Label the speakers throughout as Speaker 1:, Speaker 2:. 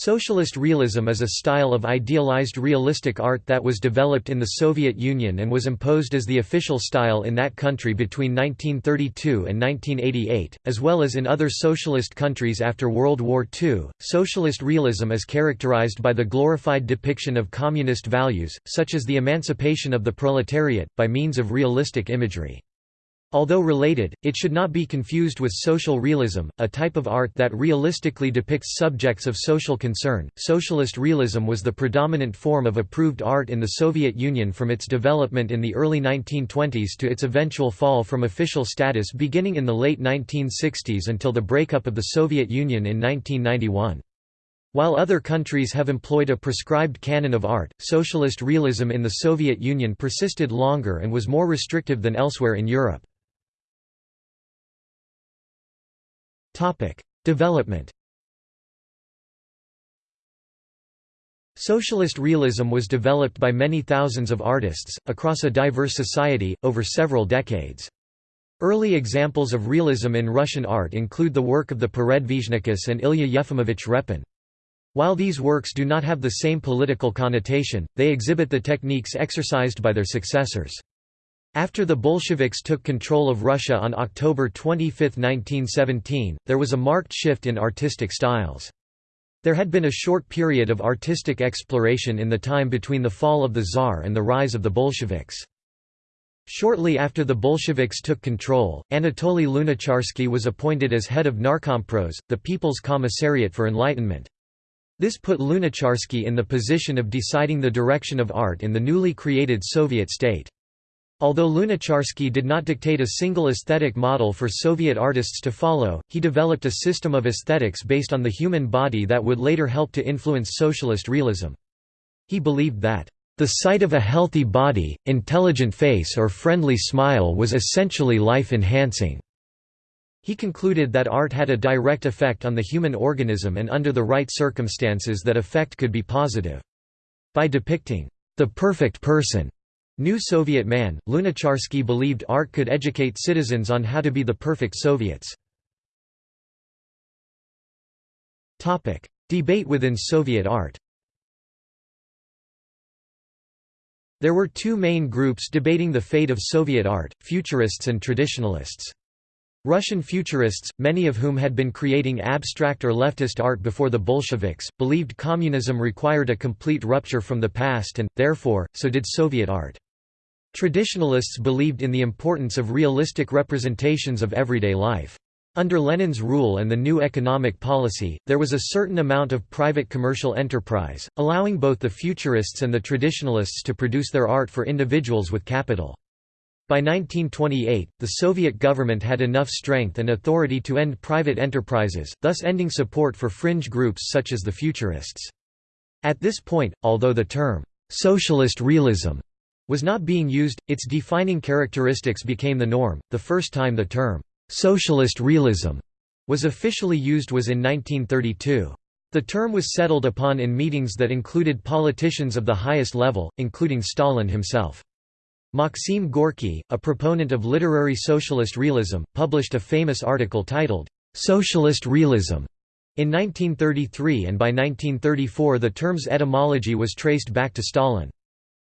Speaker 1: Socialist realism is a style of idealized realistic art that was developed in the Soviet Union and was imposed as the official style in that country between 1932 and 1988, as well as in other socialist countries after World War II. Socialist realism is characterized by the glorified depiction of communist values, such as the emancipation of the proletariat, by means of realistic imagery. Although related, it should not be confused with social realism, a type of art that realistically depicts subjects of social concern. Socialist realism was the predominant form of approved art in the Soviet Union from its development in the early 1920s to its eventual fall from official status beginning in the late 1960s until the breakup of the Soviet Union in 1991. While other countries have employed a prescribed canon of art, socialist realism in the Soviet Union persisted longer and was more restrictive than elsewhere in Europe. Development Socialist realism was developed by many thousands of artists, across a diverse society, over several decades. Early examples of realism in Russian art include the work of the Peredvizhnikus and Ilya Yefimovich Repin. While these works do not have the same political connotation, they exhibit the techniques exercised by their successors. After the Bolsheviks took control of Russia on October 25, 1917, there was a marked shift in artistic styles. There had been a short period of artistic exploration in the time between the fall of the Tsar and the rise of the Bolsheviks. Shortly after the Bolsheviks took control, Anatoly Lunacharsky was appointed as head of Narkompros, the People's Commissariat for Enlightenment. This put Lunacharsky in the position of deciding the direction of art in the newly created Soviet state. Although Lunacharsky did not dictate a single aesthetic model for Soviet artists to follow, he developed a system of aesthetics based on the human body that would later help to influence socialist realism. He believed that, "...the sight of a healthy body, intelligent face or friendly smile was essentially life-enhancing." He concluded that art had a direct effect on the human organism and under the right circumstances that effect could be positive. By depicting, "...the perfect person," New Soviet man, Lunacharsky believed art could educate citizens on how to be the perfect Soviets. Debate within Soviet art There were two main groups debating the fate of Soviet art, futurists and traditionalists. Russian futurists, many of whom had been creating abstract or leftist art before the Bolsheviks, believed communism required a complete rupture from the past and, therefore, so did Soviet art. Traditionalists believed in the importance of realistic representations of everyday life. Under Lenin's rule and the new economic policy, there was a certain amount of private commercial enterprise, allowing both the futurists and the traditionalists to produce their art for individuals with capital. By 1928, the Soviet government had enough strength and authority to end private enterprises, thus ending support for fringe groups such as the futurists. At this point, although the term, "'socialist realism' was not being used, its defining characteristics became the norm. The first time the term, socialist realism, was officially used was in 1932. The term was settled upon in meetings that included politicians of the highest level, including Stalin himself. Maxim Gorky, a proponent of literary socialist realism, published a famous article titled, Socialist Realism, in 1933 and by 1934 the term's etymology was traced back to Stalin.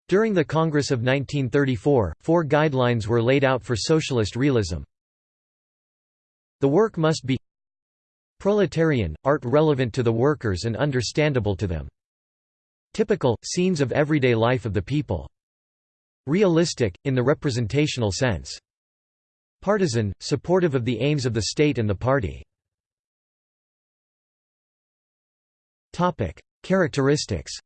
Speaker 1: During the Congress of 1934, four guidelines were laid out for socialist realism. The work must be proletarian, art relevant to the workers and understandable to them. Typical, scenes of everyday life of the people. Realistic, in the representational sense. Partisan, supportive of the aims of the state and the party. Characteristics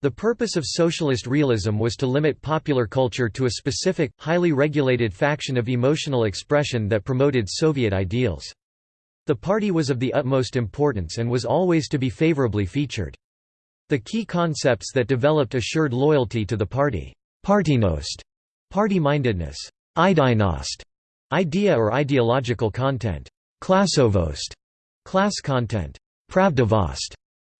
Speaker 1: The purpose of socialist realism was to limit popular culture to a specific, highly regulated faction of emotional expression that promoted Soviet ideals. The party was of the utmost importance and was always to be favorably featured. The key concepts that developed assured loyalty to the party. Partynost, party-mindedness, ideynost, idea or ideological content, klassovost, class content, pravdivost,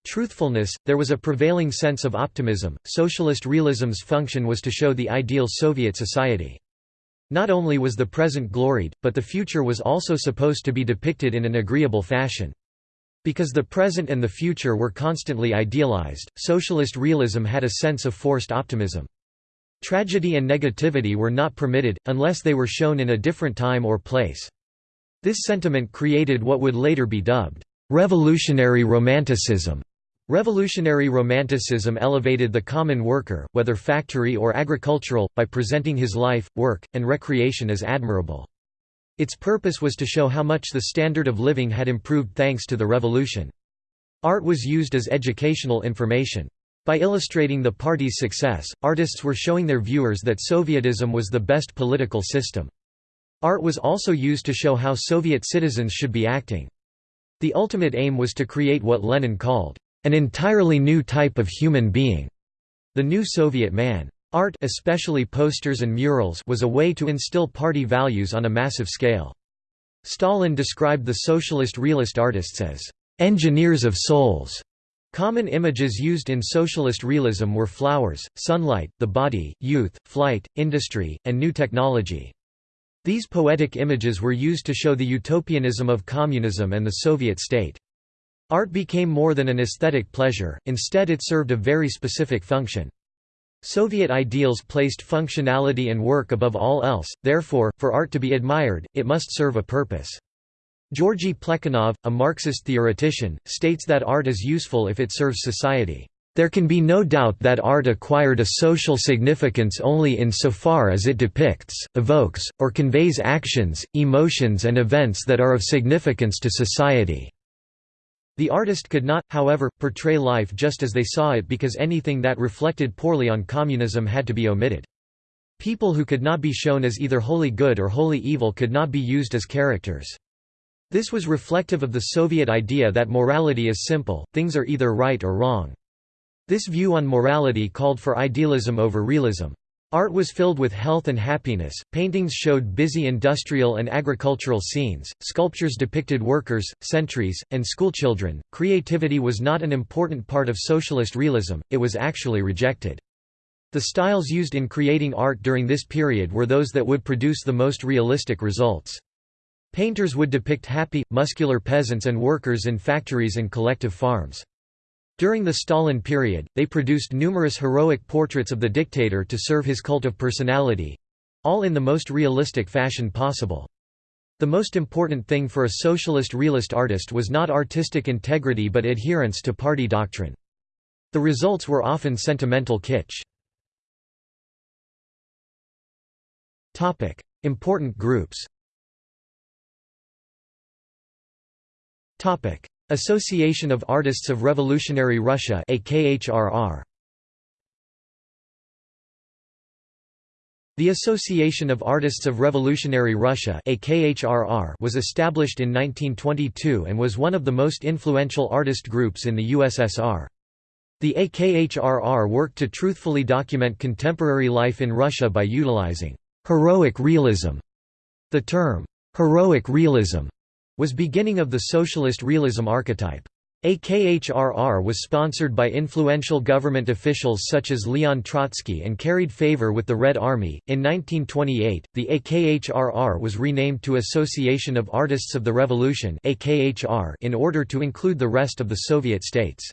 Speaker 1: Truthfulness, there was a prevailing sense of optimism. Socialist realism's function was to show the ideal Soviet society. Not only was the present gloried, but the future was also supposed to be depicted in an agreeable fashion. Because the present and the future were constantly idealized, socialist realism had a sense of forced optimism. Tragedy and negativity were not permitted, unless they were shown in a different time or place. This sentiment created what would later be dubbed, "...revolutionary romanticism". Revolutionary Romanticism elevated the common worker, whether factory or agricultural, by presenting his life, work, and recreation as admirable. Its purpose was to show how much the standard of living had improved thanks to the revolution. Art was used as educational information. By illustrating the party's success, artists were showing their viewers that Sovietism was the best political system. Art was also used to show how Soviet citizens should be acting. The ultimate aim was to create what Lenin called, "...an entirely new type of human being", the new Soviet man. Art especially posters and murals was a way to instill party values on a massive scale. Stalin described the socialist realist artists as, "...engineers of souls", Common images used in socialist realism were flowers, sunlight, the body, youth, flight, industry, and new technology. These poetic images were used to show the utopianism of communism and the Soviet state. Art became more than an aesthetic pleasure, instead it served a very specific function. Soviet ideals placed functionality and work above all else, therefore, for art to be admired, it must serve a purpose. Georgy Plekhanov, a Marxist theoretician, states that art is useful if it serves society. There can be no doubt that art acquired a social significance only in so far as it depicts, evokes, or conveys actions, emotions and events that are of significance to society. The artist could not, however, portray life just as they saw it because anything that reflected poorly on communism had to be omitted. People who could not be shown as either wholly good or wholly evil could not be used as characters. This was reflective of the Soviet idea that morality is simple, things are either right or wrong. This view on morality called for idealism over realism. Art was filled with health and happiness, paintings showed busy industrial and agricultural scenes, sculptures depicted workers, sentries, and schoolchildren. Creativity was not an important part of socialist realism, it was actually rejected. The styles used in creating art during this period were those that would produce the most realistic results. Painters would depict happy, muscular peasants and workers in factories and collective farms. During the Stalin period, they produced numerous heroic portraits of the dictator to serve his cult of personality—all in the most realistic fashion possible. The most important thing for a socialist realist artist was not artistic integrity but adherence to party doctrine. The results were often sentimental kitsch. Important groups Association of Artists of Revolutionary Russia. The Association of Artists of Revolutionary Russia was established in 1922 and was one of the most influential artist groups in the USSR. The AKHRR worked to truthfully document contemporary life in Russia by utilizing heroic realism. The term heroic realism was beginning of the socialist realism archetype. AKHRR was sponsored by influential government officials such as Leon Trotsky and carried favor with the Red Army. In 1928, the AKHRR was renamed to Association of Artists of the Revolution in order to include the rest of the Soviet states.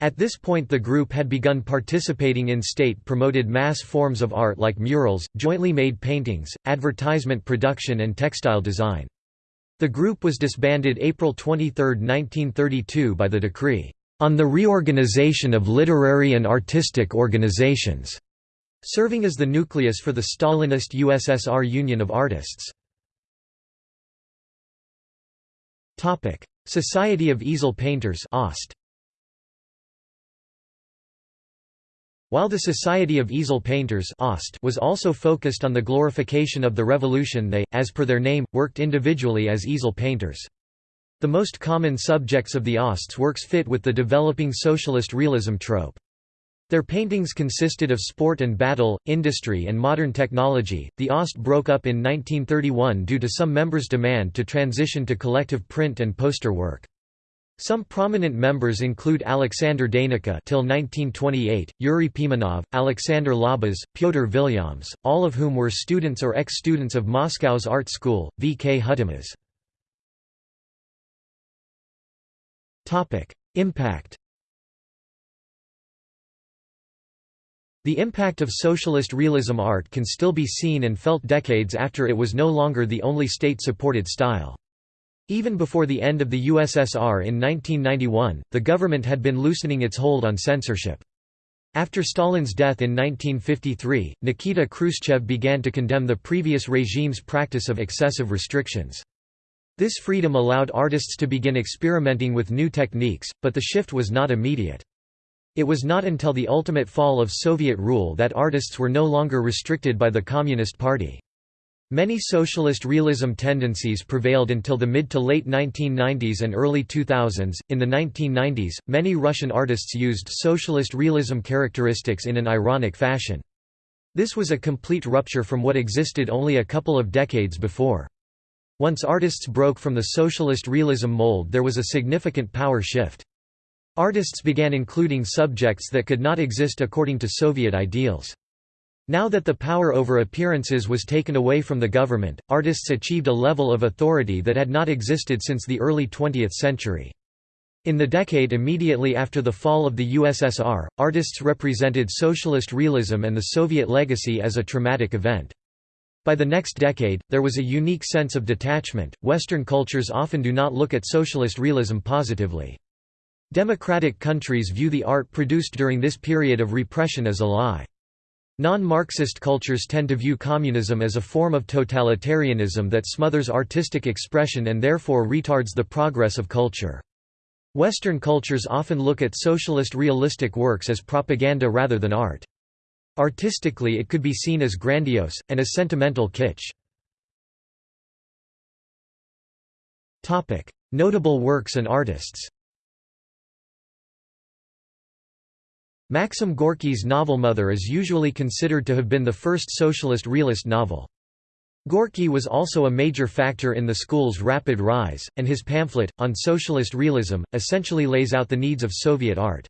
Speaker 1: At this point the group had begun participating in state-promoted mass forms of art like murals, jointly made paintings, advertisement production and textile design. The group was disbanded April 23, 1932 by the decree, "...on the reorganization of literary and artistic organizations", serving as the nucleus for the Stalinist USSR Union of Artists. Society of Easel Painters OST. While the Society of Easel Painters was also focused on the glorification of the revolution they, as per their name, worked individually as easel painters. The most common subjects of the OST's works fit with the developing socialist realism trope. Their paintings consisted of sport and battle, industry and modern technology. The OST broke up in 1931 due to some members' demand to transition to collective print and poster work. Some prominent members include Alexander Deineka till 1928, Yuri Pimenov, Alexander Labas, Pyotr Vilyams, all of whom were students or ex-students of Moscow's art school, VKhUTEMAS. Impact The impact of socialist realism art can still be seen and felt decades after it was no longer the only state-supported style. Even before the end of the USSR in 1991, the government had been loosening its hold on censorship. After Stalin's death in 1953, Nikita Khrushchev began to condemn the previous regime's practice of excessive restrictions. This freedom allowed artists to begin experimenting with new techniques, but the shift was not immediate. It was not until the ultimate fall of Soviet rule that artists were no longer restricted by the Communist Party. Many socialist realism tendencies prevailed until the mid to late 1990s and early 2000s. In the 1990s, many Russian artists used socialist realism characteristics in an ironic fashion. This was a complete rupture from what existed only a couple of decades before. Once artists broke from the socialist realism mold there was a significant power shift. Artists began including subjects that could not exist according to Soviet ideals. Now that the power over appearances was taken away from the government, artists achieved a level of authority that had not existed since the early 20th century. In the decade immediately after the fall of the USSR, artists represented socialist realism and the Soviet legacy as a traumatic event. By the next decade, there was a unique sense of detachment. Western cultures often do not look at socialist realism positively. Democratic countries view the art produced during this period of repression as a lie. Non-Marxist cultures tend to view communism as a form of totalitarianism that smothers artistic expression and therefore retards the progress of culture. Western cultures often look at socialist realistic works as propaganda rather than art. Artistically it could be seen as grandiose, and as sentimental kitsch. Notable works and artists Maxim Gorky's novel Mother is usually considered to have been the first socialist realist novel. Gorky was also a major factor in the school's rapid rise, and his pamphlet, On Socialist Realism, essentially lays out the needs of Soviet art.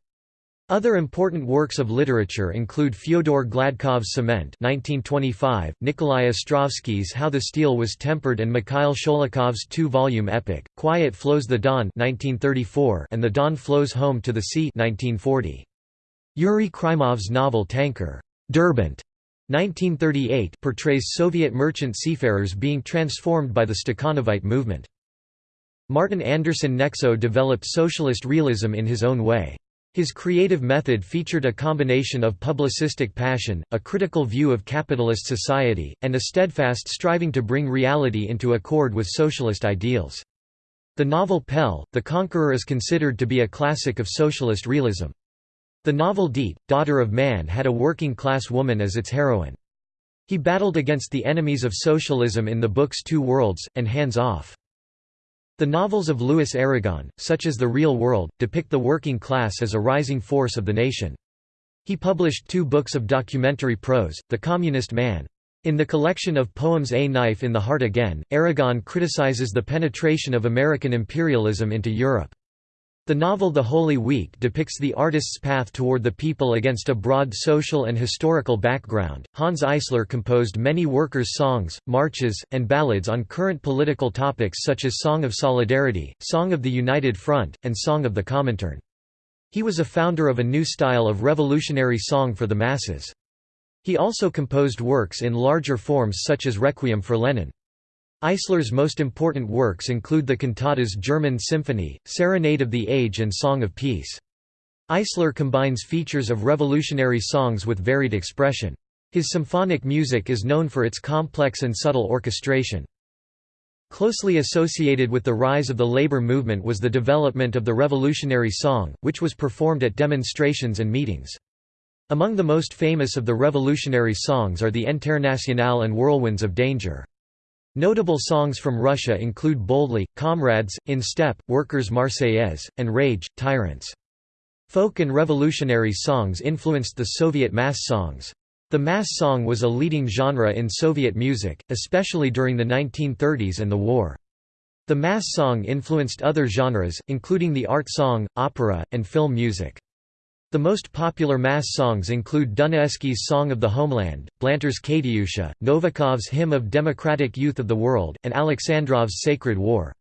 Speaker 1: Other important works of literature include Fyodor Gladkov's Cement 1925, Nikolai Ostrovsky's How the Steel Was Tempered and Mikhail Sholokhov's two-volume epic, Quiet Flows the Don 1934 and The Don Flows Home to the Sea 1940. Yuri Krymov's novel Tanker Derbent 1938 portrays Soviet merchant seafarers being transformed by the Stakhanovite movement. Martin Andersen Nexö developed socialist realism in his own way. His creative method featured a combination of publicistic passion, a critical view of capitalist society, and a steadfast striving to bring reality into accord with socialist ideals. The novel Pelle, The Conqueror is considered to be a classic of socialist realism. The novel Ditte, Daughter of Man had a working-class woman as its heroine. He battled against the enemies of socialism in the books Two Worlds, and Hands Off. The novels of Louis Aragon, such as The Real World, depict the working class as a rising force of the nation. He published two books of documentary prose, The Communist Man. In the collection of poems A Knife in the Heart Again, Aragon criticizes the penetration of American imperialism into Europe. The novel The Holy Week depicts the artist's path toward the people against a broad social and historical background. Hanns Eisler composed many workers' songs, marches, and ballads on current political topics such as Song of Solidarity, Song of the United Front, and Song of the Comintern. He was a founder of a new style of revolutionary song for the masses. He also composed works in larger forms such as Requiem for Lenin. Eisler's most important works include the cantatas German Symphony, Serenade of the Age and Song of Peace. Eisler combines features of revolutionary songs with varied expression. His symphonic music is known for its complex and subtle orchestration. Closely associated with the rise of the labor movement was the development of the revolutionary song, which was performed at demonstrations and meetings. Among the most famous of the revolutionary songs are the Internationale and Whirlwinds of Danger. Notable songs from Russia include Boldly, Comrades, In Step, Workers' Marseillaise, and Rage, Tyrants. Folk and revolutionary songs influenced the Soviet mass songs. The mass song was a leading genre in Soviet music, especially during the 1930s and the war. The mass song influenced other genres, including the art song, opera, and film music. The most popular mass songs include Dunayevsky's Song of the Homeland, Blanter's Katyusha, Novikov's Hymn of Democratic Youth of the World, and Alexandrov's Sacred War.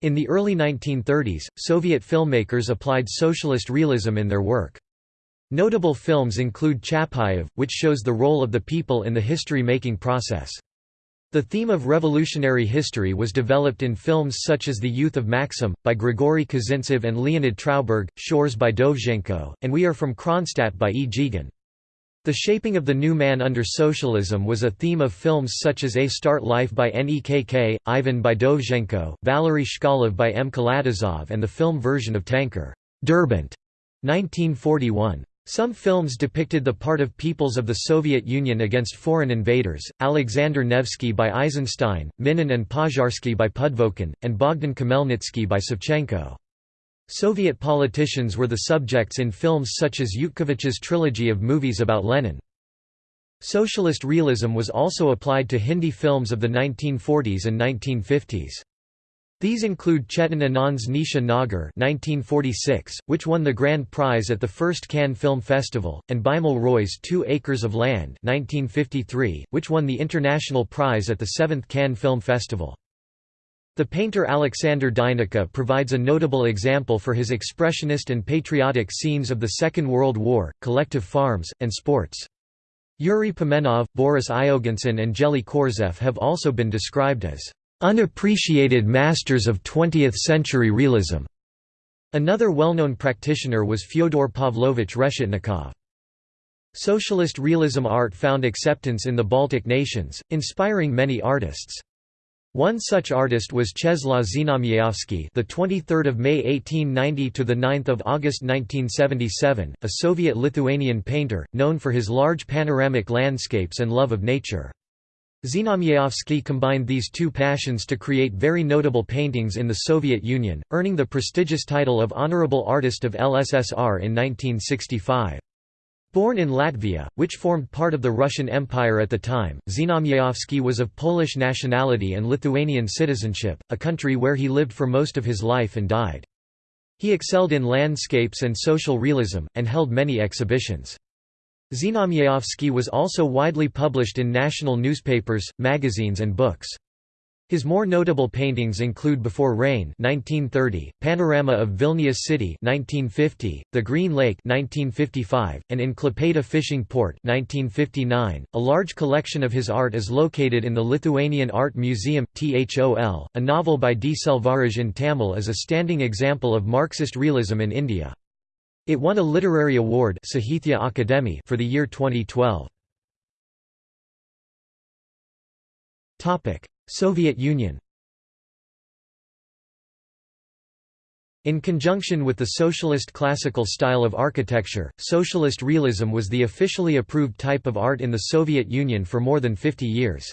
Speaker 1: In the early 1930s, Soviet filmmakers applied socialist realism in their work. Notable films include Chapayev, which shows the role of the people in the history-making process. The theme of revolutionary history was developed in films such as The Youth of Maxim, by Grigory Kozintsev and Leonid Trauberg, Shchors by Dovzhenko, and We Are from Kronstadt by E. Dzigan. The shaping of the new man under socialism was a theme of films such as A Start Life by Nekk, Ivan by Dovzhenko, Valery Chkalov by M. Kalatozov and the film version of Tanker, Derbent, 1941. Some films depicted the part of peoples of the Soviet Union against foreign invaders, Alexander Nevsky by Eisenstein, Minin and Pozharsky by Pudovkin, and Bogdan Khmelnytsky by Savchenko. Soviet politicians were the subjects in films such as Yutkevich's trilogy of movies about Lenin. Socialist realism was also applied to Hindi films of the 1940s and 1950s. These include Chetan Anand's Nisha Nagar 1946, which won the grand prize at the first Cannes Film Festival, and Bimal Roy's Two Acres of Land 1953, which won the international prize at the seventh Cannes Film Festival. The painter Alexander Deineka provides a notable example for his expressionist and patriotic scenes of the Second World War, collective farms, and sports. Yuri Pimenov, Boris Ioganson and Geli Korzhev have also been described as unappreciated masters of 20th-century realism. Another well-known practitioner was Fyodor Pavlovich Reshetnikov. Socialist realism art found acceptance in the Baltic nations, inspiring many artists. One such artist was Czeslaw Znamierowski, the 23rd of May 1890 to the 9th of August 1977, a Soviet-Lithuanian painter known for his large panoramic landscapes and love of nature. Znamierowski combined these two passions to create very notable paintings in the Soviet Union, earning the prestigious title of Honorable Artist of LSSR in 1965. Born in Latvia, which formed part of the Russian Empire at the time, Znamierowski was of Polish nationality and Lithuanian citizenship, a country where he lived for most of his life and died. He excelled in landscapes and social realism, and held many exhibitions. Znamierowski was also widely published in national newspapers, magazines and books. His more notable paintings include Before Rain 1930, Panorama of Vilnius City 1950, The Green Lake 1955, and In Klaipėda Fishing Port 1959. .A large collection of his art is located in the Lithuanian Art Museum, THOL. A novel by D. Selvaraj in Tamil is a standing example of Marxist realism in India. It won a literary award Sahitya Akademi for the year 2012. Soviet Union In conjunction with the socialist classical style of architecture, socialist realism was the officially approved type of art in the Soviet Union for more than 50 years.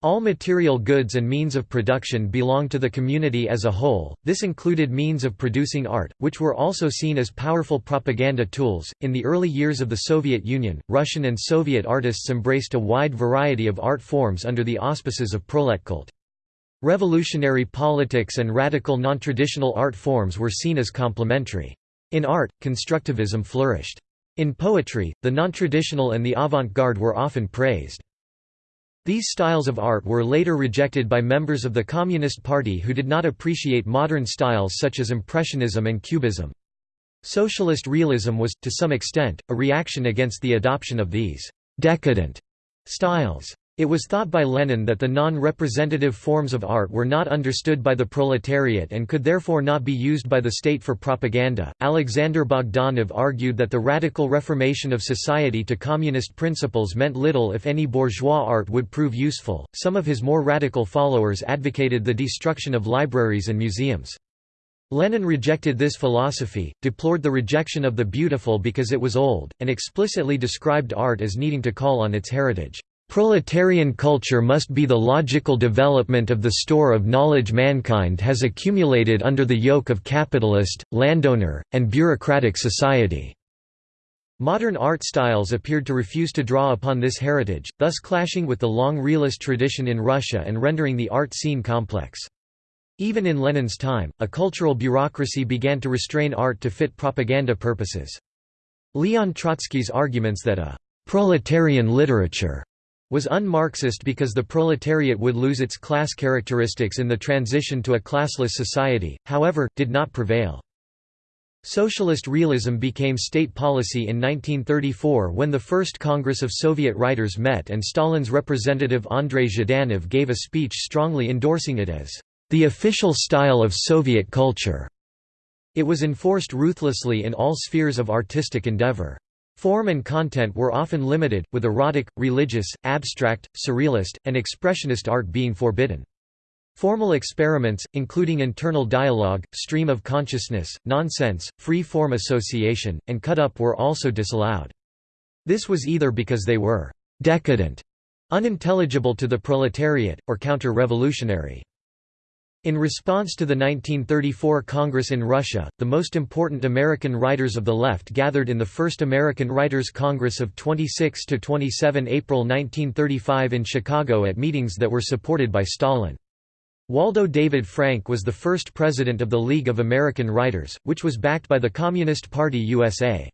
Speaker 1: All material goods and means of production belonged to the community as a whole, this included means of producing art, which were also seen as powerful propaganda tools. In the early years of the Soviet Union, Russian and Soviet artists embraced a wide variety of art forms under the auspices of proletkult. Revolutionary politics and radical non-traditional art forms were seen as complementary. In art, constructivism flourished. In poetry, the non-traditional and the avant-garde were often praised. These styles of art were later rejected by members of the Communist Party who did not appreciate modern styles such as Impressionism and Cubism. Socialist realism was, to some extent, a reaction against the adoption of these «decadent» styles. It was thought by Lenin that the non-representative forms of art were not understood by the proletariat and could therefore not be used by the state for propaganda. Alexander Bogdanov argued that the radical reformation of society to communist principles meant little if any bourgeois art would prove useful. Some of his more radical followers advocated the destruction of libraries and museums. Lenin rejected this philosophy, deplored the rejection of the beautiful because it was old, and explicitly described art as needing to call on its heritage. Proletarian culture must be the logical development of the store of knowledge mankind has accumulated under the yoke of capitalist, landowner, and bureaucratic society." Modern art styles appeared to refuse to draw upon this heritage, thus clashing with the long realist tradition in Russia and rendering the art scene complex. Even in Lenin's time, a cultural bureaucracy began to restrain art to fit propaganda purposes. Leon Trotsky's arguments that a «proletarian literature» was un-Marxist because the proletariat would lose its class characteristics in the transition to a classless society, however, did not prevail. Socialist realism became state policy in 1934 when the First Congress of Soviet Writers met and Stalin's representative Andrei Zhdanov gave a speech strongly endorsing it as the official style of Soviet culture. It was enforced ruthlessly in all spheres of artistic endeavor. Form and content were often limited, with erotic, religious, abstract, surrealist, and expressionist art being forbidden. Formal experiments, including internal dialogue, stream of consciousness, nonsense, free-form association, and cut-up were also disallowed. This was either because they were «decadent», unintelligible to the proletariat, or counter-revolutionary. In response to the 1934 Congress in Russia, the most important American writers of the left gathered in the First American Writers' Congress of 26–27 April 1935 in Chicago at meetings that were supported by Stalin. Waldo David Frank was the first president of the League of American Writers, which was backed by the Communist Party USA.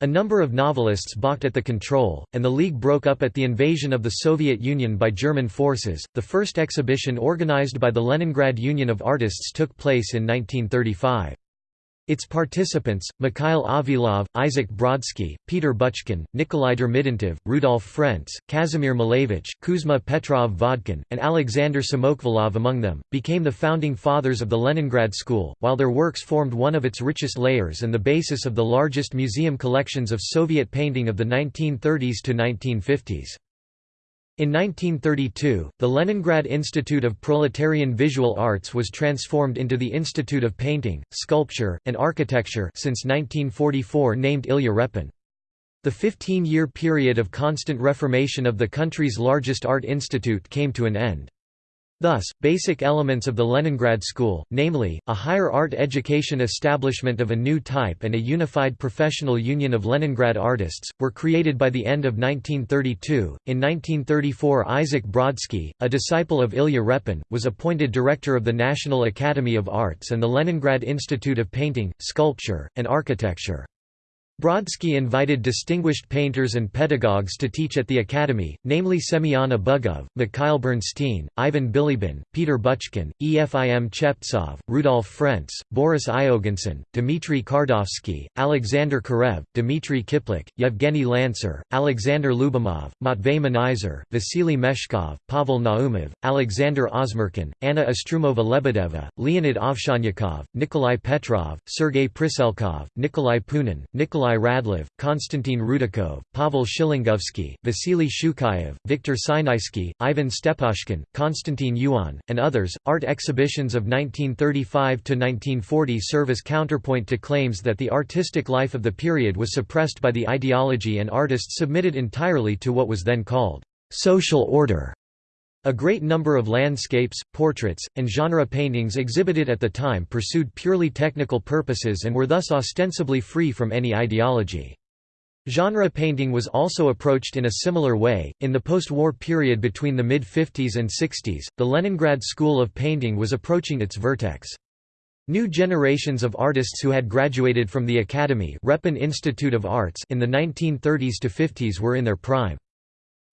Speaker 1: A number of novelists balked at the control, and the League broke up at the invasion of the Soviet Union by German forces. The first exhibition organized by the Leningrad Union of Artists took place in 1935. Its participants, Mikhail Avilov, Isaac Brodsky, Peter Buchkin, Nikolai Dormidontov, Rudolf Frentz, Kazimir Malevich, Kuzma Petrov Vodkin, and Alexander Samokhvalov among them, became the founding fathers of the Leningrad School, while their works formed one of its richest layers and the basis of the largest museum collections of Soviet painting of the 1930s to 1950s. In 1932, the Leningrad Institute of Proletarian Visual Arts was transformed into the Institute of Painting, Sculpture, and Architecture since 1944 named Ilya Repin. The 15-year period of constant reformation of the country's largest art institute came to an end. Thus, basic elements of the Leningrad School, namely, a higher art education establishment of a new type and a unified professional union of Leningrad artists, were created by the end of 1932. In 1934, Isaac Brodsky, a disciple of Ilya Repin, was appointed director of the National Academy of Arts and the Leningrad Institute of Painting, Sculpture, and Architecture. Brodsky invited distinguished painters and pedagogues to teach at the academy, namely Semyon Abugov, Mikhail Bernstein, Ivan Bilibin, Peter Buchkin, Efim Cheptsov, Rudolf Frentz, Boris Ioganson, Dmitry Kardovsky, Alexander Karev, Dmitry Kiplik, Yevgeny Lanceray, Alexander Lyubimov, Matvey Manizer, Vasily Meshkov, Pavel Naumov, Alexander Osmerkin, Anna Ostroumova Lebedeva, Leonid Ovsyannikov, Nikolai Petrov, Sergei Priselkov, Nikolai Punin, Nikolai Nikolai Radlov, Konstantin Rudakov, Pavel Shilingovsky, Vasily Shukhaev, Viktor Sinaisky, Ivan Steposhkin, Konstantin Yuon, and others. Art exhibitions of 1935 to 1940 serve as counterpoint to claims that the artistic life of the period was suppressed by the ideology and artists submitted entirely to what was then called social order. A great number of landscapes, portraits, and genre paintings exhibited at the time pursued purely technical purposes and were thus ostensibly free from any ideology. Genre painting was also approached in a similar way. In the post war period between the mid 50s and 60s, the Leningrad School of Painting was approaching its vertex. New generations of artists who had graduated from the Academy Repin Institute of Arts in the 1930s to 50s were in their prime.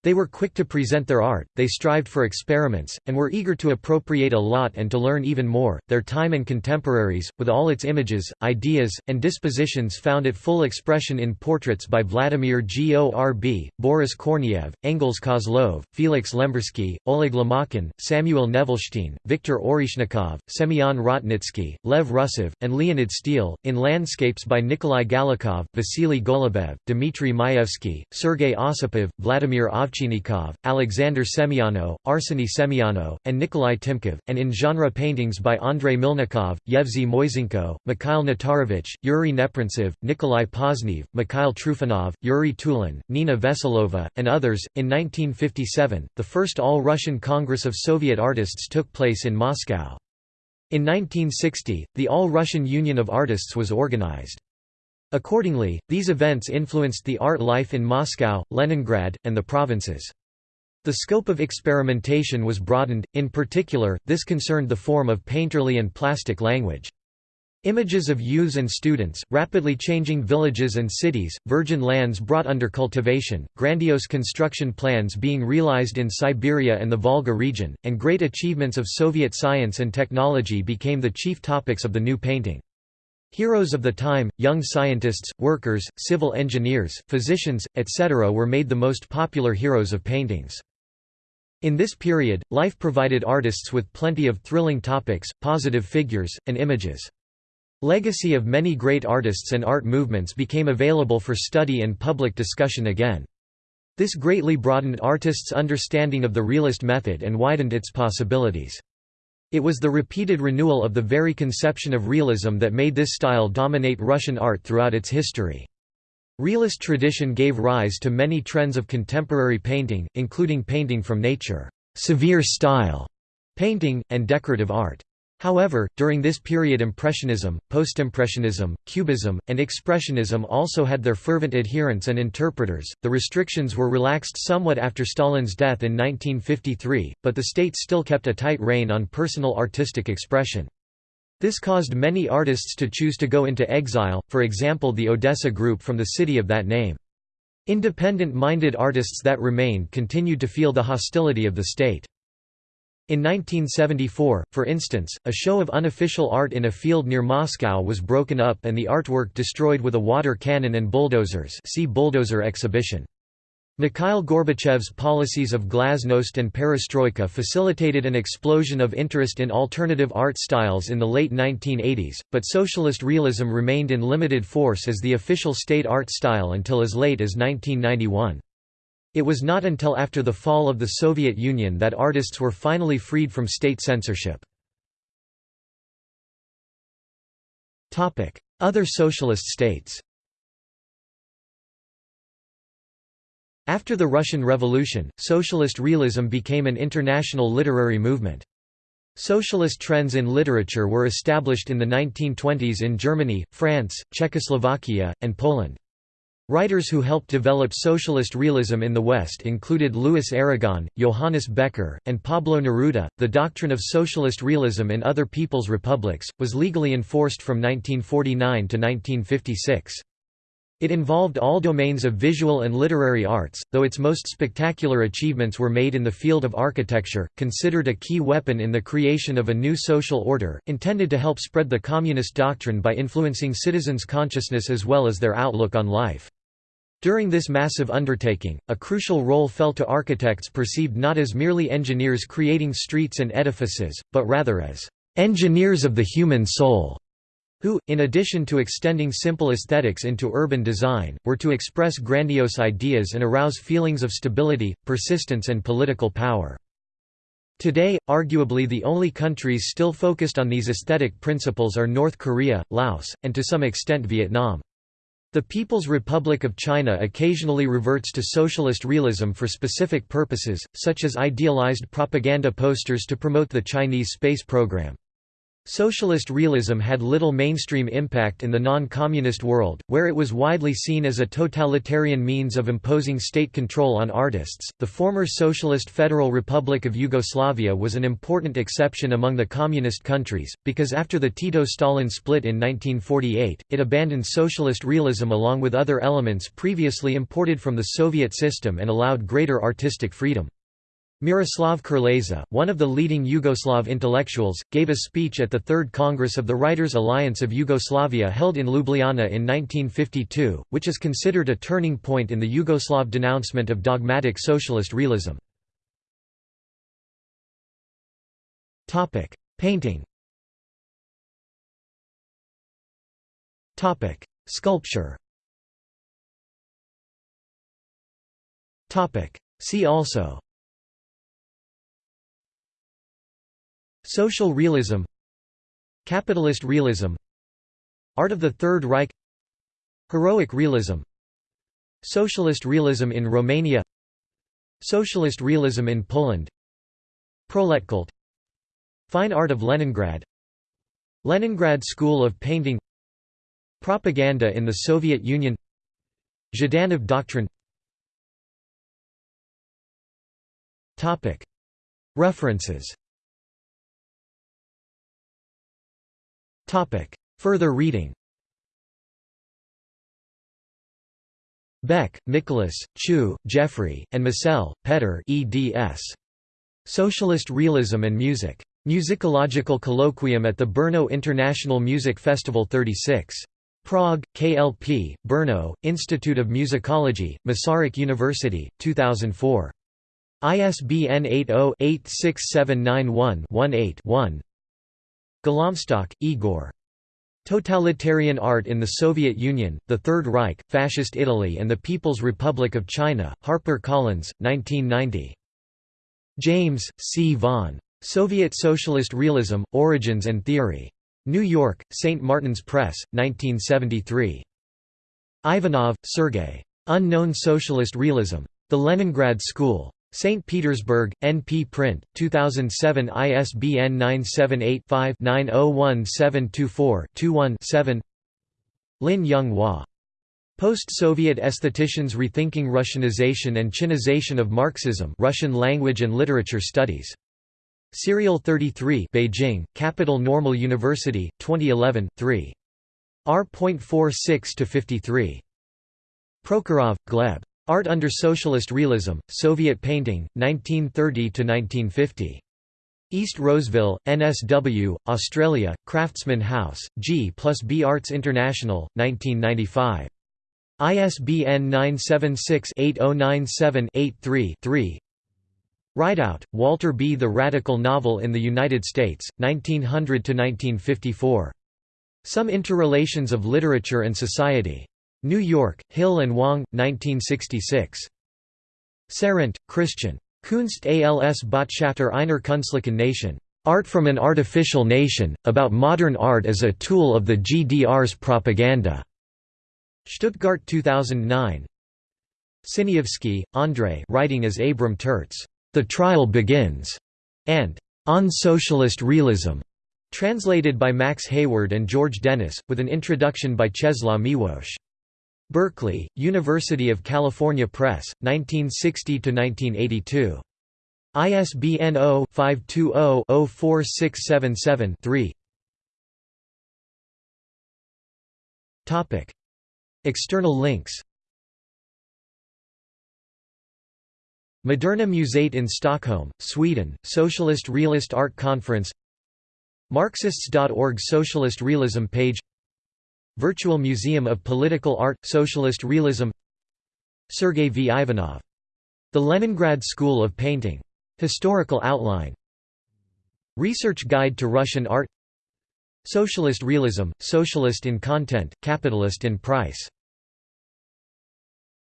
Speaker 1: They were quick to present their art, they strived for experiments, and were eager to appropriate a lot and to learn even more. Their time and contemporaries, with all its images, ideas, and dispositions, found it full expression in portraits by Vladimir Gorb, Boris Korneyev, Engels Kozlov, Felix Lembersky, Oleg Lomakin, Samuel Nevelstein, Viktor Oreshnikov, Semyon Rotnitsky, Lev Rusov, and Leonid Steele, in landscapes by Nikolai Galakhov, Vasily Golubev, Dmitry Maevsky, Sergei Osipov, Vladimir Ovchinnikov, Alexander Semyonov, Arseny Semyonov, and Nikolai Timkov, and in genre paintings by Andrei Mylnikov, Yevsey Moiseenko, Mikhail Natarovich, Yuri Neprintsev, Nikolai Poznev, Mikhail Trufanov, Yuri Tulin, Nina Veselova, and others. In 1957, the first All Russian Congress of Soviet Artists took place in Moscow. In 1960, the All-Russian Union of Artists was organized. Accordingly, these events influenced the art life in Moscow, Leningrad, and the provinces. The scope of experimentation was broadened, in particular, this concerned the form of painterly and plastic language. Images of youths and students, rapidly changing villages and cities, virgin lands brought under cultivation, grandiose construction plans being realized in Siberia and the Volga region, and great achievements of Soviet science and technology became the chief topics of the new painting. Heroes of the time, young scientists, workers, civil engineers, physicians, etc. were made the most popular heroes of paintings. In this period, life provided artists with plenty of thrilling topics, positive figures, and images. Legacy of many great artists and art movements became available for study and public discussion again. This greatly broadened artists' understanding of the realist method and widened its possibilities. It was the repeated renewal of the very conception of realism that made this style dominate Russian art throughout its history. Realist tradition gave rise to many trends of contemporary painting, including painting from nature, severe style painting, and decorative art. However, during this period Impressionism, Postimpressionism, Cubism, and Expressionism also had their fervent adherents and interpreters. The restrictions were relaxed somewhat after Stalin's death in 1953, but the state still kept a tight rein on personal artistic expression. This caused many artists to choose to go into exile, for example the Odessa group from the city of that name. Independent-minded artists that remained continued to feel the hostility of the state. In 1974, for instance, a show of unofficial art in a field near Moscow was broken up and the artwork destroyed with a water cannon and bulldozers see bulldozer exhibition. Mikhail Gorbachev's policies of glasnost and perestroika facilitated an explosion of interest in alternative art styles in the late 1980s, but socialist realism remained in limited force as the official state art style until as late as 1991. It was not until after the fall of the Soviet Union that artists were finally freed from state censorship. Other socialist states After the Russian Revolution, socialist realism became an international literary movement. Socialist trends in literature were established in the 1920s in Germany, France, Czechoslovakia, and Poland. Writers who helped develop socialist realism in the West included Louis Aragon, Johannes Becher, and Pablo Neruda. The doctrine of socialist realism in other people's republics was legally enforced from 1949 to 1956. It involved all domains of visual and literary arts, though its most spectacular achievements were made in the field of architecture, considered a key weapon in the creation of a new social order, intended to help spread the communist doctrine by influencing citizens' consciousness as well as their outlook on life. During this massive undertaking, a crucial role fell to architects perceived not as merely engineers creating streets and edifices, but rather as engineers of the human soul who, in addition to extending simple aesthetics into urban design, were to express grandiose ideas and arouse feelings of stability, persistence and political power. Today, arguably the only countries still focused on these aesthetic principles are North Korea, Laos, and to some extent Vietnam. The People's Republic of China occasionally reverts to socialist realism for specific purposes, such as idealized propaganda posters to promote the Chinese space program. Socialist realism had little mainstream impact in the non-communist world, where it was widely seen as a totalitarian means of imposing state control on artists. The former Socialist Federal Republic of Yugoslavia was an important exception among the communist countries, because after the Tito-Stalin split in 1948, it abandoned socialist realism along with other elements previously imported from the Soviet system and allowed greater artistic freedom. Miroslav Krleza, one of the leading Yugoslav intellectuals, gave a speech at the Third Congress of the Writers' Alliance of Yugoslavia held in Ljubljana in 1952, which is considered a turning point in the Yugoslav denouncement of dogmatic socialist realism. Painting. Sculpture. See also Social realism Capitalist realism Art of the Third Reich Heroic realism Socialist realism in Romania Socialist realism in Poland Proletkult Fine art of Leningrad Leningrad School of Painting Propaganda in the Soviet Union Zhdanov doctrine. References Further reading Beck, Nicholas, Chu, Jeffrey, and Massel, Petter eds. Socialist Realism and Music. Musicological Colloquium at the Brno International Music Festival 36. Prague, KLP, Brno, Institute of Musicology, Masaryk University, 2004. ISBN 80-86791-18-1 Golomstok, Igor. Totalitarian Art in the Soviet Union, the Third Reich, Fascist Italy and the People's Republic of China, Harper Collins, 1990. James, C. Vaughan. Soviet Socialist Realism, Origins and Theory. New York, St. Martin's Press, 1973. Ivanov, Sergei. Unknown Socialist Realism. The Leningrad School. St. Petersburg, NP Print, 2007 ISBN 978-5-901724-21-7 Lin Young Hua. Post-Soviet Aestheticians Rethinking Russianization and Chinization of Marxism Russian Language and Literature Studies. Serial 33 Beijing, Capital Normal University, 2011, 3. R.46–53. Prokhorov, Gleb. Art under Socialist Realism, Soviet Painting, 1930–1950. East Roseville, NSW, Australia, Craftsman House, G plus B Arts International, 1995. ISBN 976-8097-83-3 Rideout, Walter B. The Radical Novel in the United States, 1900–1954. Some Interrelations of Literature and Society. New York, Hill and Wang, 1966. Saehrendt, Christian. Kunst als Botschafter einer Künstlichen Nation. Art from an Artificial Nation, about modern art as a tool of the GDR's propaganda. Stuttgart 2009. Sinyavsky, Andrei writing as Abram Tertz, The Trial Begins, and On Socialist Realism, translated by Max Hayward and George Dennis, with an introduction by Czeslaw Miłosz. Berkeley, University of California Press, 1960–1982. ISBN 0-520-04677-3 External links. Moderna Museet in Stockholm, Sweden, Socialist Realist Art Conference. Marxists.org Socialist Realism page Virtual Museum of Political Art – Socialist Realism Sergei V. Ivanov. The Leningrad School of Painting. Historical outline Research Guide to Russian Art Socialist Realism, Socialist in Content, Capitalist in Price